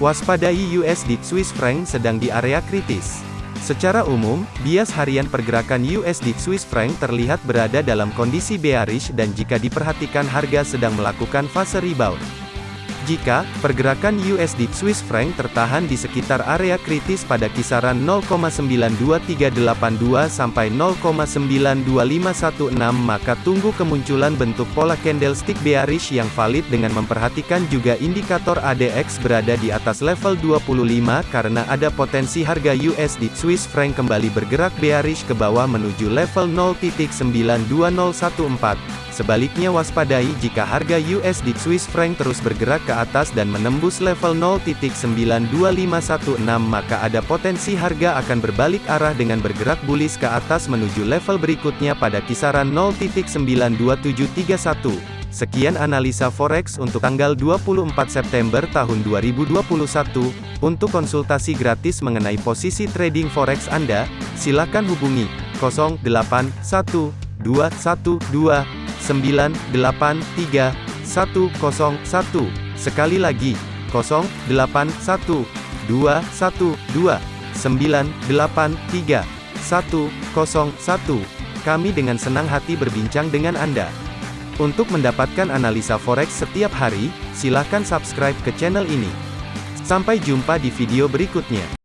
Waspadai USD Swiss franc sedang di area kritis. Secara umum, bias harian pergerakan USD Swiss franc terlihat berada dalam kondisi bearish dan jika diperhatikan harga sedang melakukan fase rebound. Jika pergerakan USD Swiss franc tertahan di sekitar area kritis pada kisaran 0,92382 sampai 0,92516 maka tunggu kemunculan bentuk pola candlestick bearish yang valid dengan memperhatikan juga indikator ADX berada di atas level 25 karena ada potensi harga USD Swiss franc kembali bergerak bearish ke bawah menuju level 0.92014. Sebaliknya waspadai jika harga USD Swiss franc terus bergerak ke atas dan menembus level 0.92516 maka ada potensi harga akan berbalik arah dengan bergerak bullish ke atas menuju level berikutnya pada kisaran 0.92731. Sekian analisa forex untuk tanggal 24 September tahun 2021. Untuk konsultasi gratis mengenai posisi trading forex Anda, silakan hubungi 081212 983 101. Sekali lagi, 081 212 983 101. Kami dengan senang hati berbincang dengan Anda. Untuk mendapatkan analisa forex setiap hari, silakan subscribe ke channel ini. Sampai jumpa di video berikutnya.